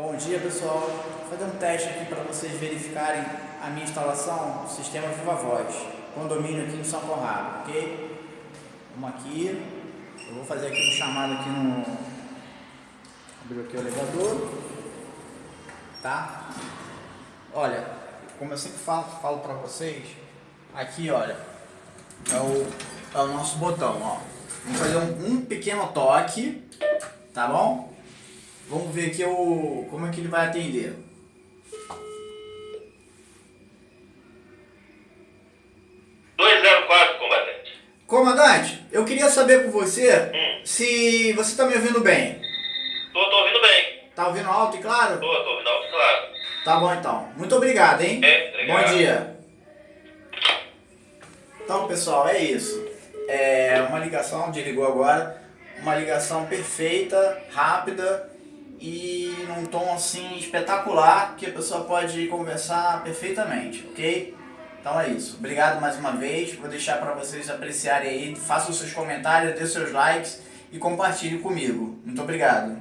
Bom dia pessoal, vou fazer um teste aqui para vocês verificarem a minha instalação do sistema Viva Voz, condomínio aqui em São Conrado, ok? Vamos aqui, eu vou fazer aqui um chamado aqui no... Abrir aqui o elevador, tá? Olha, como eu sempre falo, falo para vocês, aqui olha, é o, é o nosso botão, ó. Vamos fazer um, um pequeno toque, tá bom? Vamos ver aqui o, como é que ele vai atender. comandante. Comandante, eu queria saber com você Hum. se você está me ouvindo bem. Tô, tô ouvindo bem. Tá ouvindo alto e claro? Tô, tô ouvindo alto, claro. Tá bom então. Muito obrigado, hein? É, obrigado. Bom dia. Então, pessoal, é isso. É uma ligação, desligou agora, uma ligação perfeita, rápida e num tom assim espetacular que a pessoa pode conversar perfeitamente, ok? Então é isso. Obrigado mais uma vez. Vou deixar para vocês apreciarem aí. Façam seus comentários, dê seus likes e compartilhem comigo. Muito obrigado.